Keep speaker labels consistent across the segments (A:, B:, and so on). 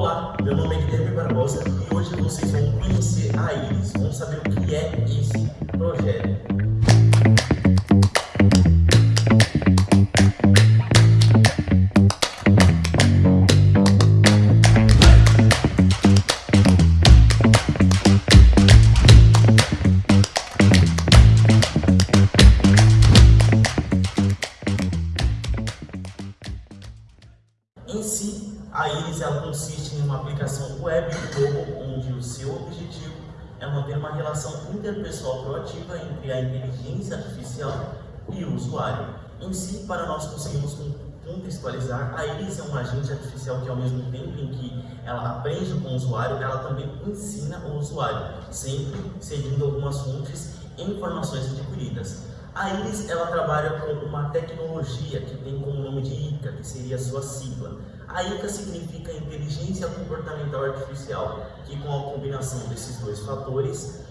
A: Olá, meu nome é Guilherme Barbosa e hoje vocês vão conhecer a Iris, vão saber o que é esse projeto. Consiste em uma aplicação web mobile onde o seu objetivo é manter uma relação interpessoal proativa entre a inteligência artificial e o usuário. Em si, para nós conseguirmos contextualizar, a Iris é um agente artificial que ao mesmo tempo em que ela aprende com o usuário, ela também ensina o usuário, sempre seguindo algumas fontes e informações adquiridas. A Iris ela trabalha com uma tecnologia que tem como nome de ICA, que seria a sua sigla. A ICA significa Inteligência Comportamental Artificial, que com a combinação desses dois fatores,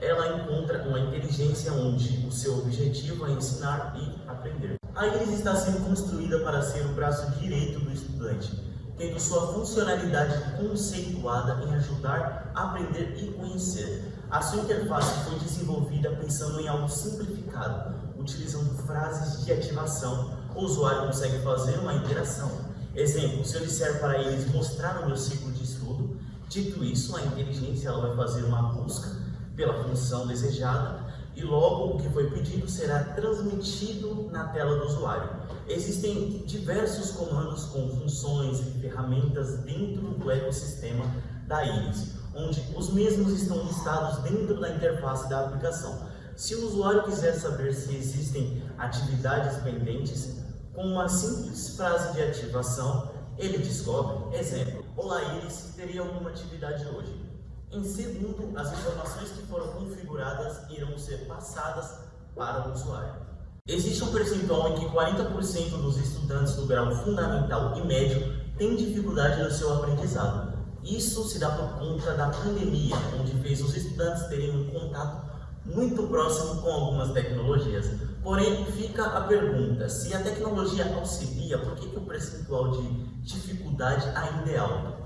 A: ela encontra uma inteligência onde o seu objetivo é ensinar e aprender. A Iris está sendo construída para ser o braço direito do estudante, tendo sua funcionalidade conceituada em ajudar aprender e conhecer. A sua interface foi desenvolvida pensando em algo simplificado, utilizando frases de ativação. O usuário consegue fazer uma interação. Exemplo, se eu disser para eles mostrar o meu ciclo de estudo, dito isso, a inteligência ela vai fazer uma busca pela função desejada e logo o que foi pedido será transmitido na tela do usuário. Existem diversos comandos com funções e ferramentas dentro do ecossistema da Iris, onde os mesmos estão listados dentro da interface da aplicação. Se o usuário quiser saber se existem atividades pendentes, com uma simples frase de ativação, ele descobre, exemplo, Olá Iris, teria alguma atividade hoje? Em segundo, as informações que foram configuradas irão ser passadas para o usuário. Existe um percentual em que 40% dos estudantes do grau fundamental e médio têm dificuldade no seu aprendizado. Isso se dá por conta da pandemia, onde fez os estudantes terem um contato muito próximo com algumas tecnologias. Porém, fica a pergunta, se a tecnologia auxilia, por que, que o percentual de dificuldade ainda é alto?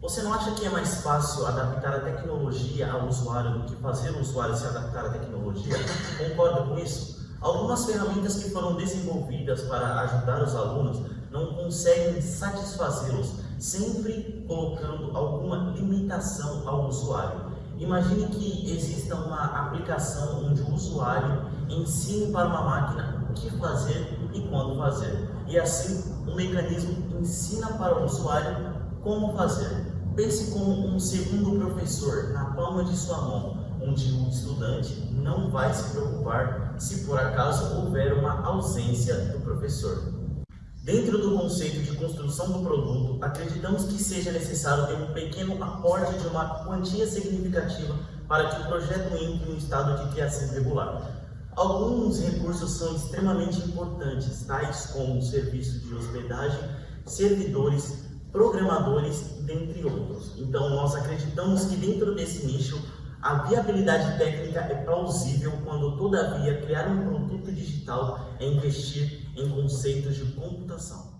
A: Você não acha que é mais fácil adaptar a tecnologia ao usuário do que fazer o usuário se adaptar à tecnologia? Concorda com isso? Algumas ferramentas que foram desenvolvidas para ajudar os alunos não conseguem satisfazê-los, sempre colocando alguma limitação ao usuário. Imagine que exista uma aplicação onde o usuário ensine para uma máquina o que fazer e quando fazer. E assim, o mecanismo ensina para o usuário como fazer. Pense como um segundo professor na palma de sua mão, onde o estudante não vai se preocupar se por acaso houver uma ausência do professor. Dentro do conceito de construção do produto, acreditamos que seja necessário ter um pequeno aporte de uma quantia significativa para que o projeto entre em um estado de criação regular. Alguns recursos são extremamente importantes, tais como o serviço de hospedagem, servidores, programadores, dentre outros. Então, nós acreditamos que dentro desse nicho, a viabilidade técnica é plausível quando, todavia, criar um produto digital é investir em conceitos de computação.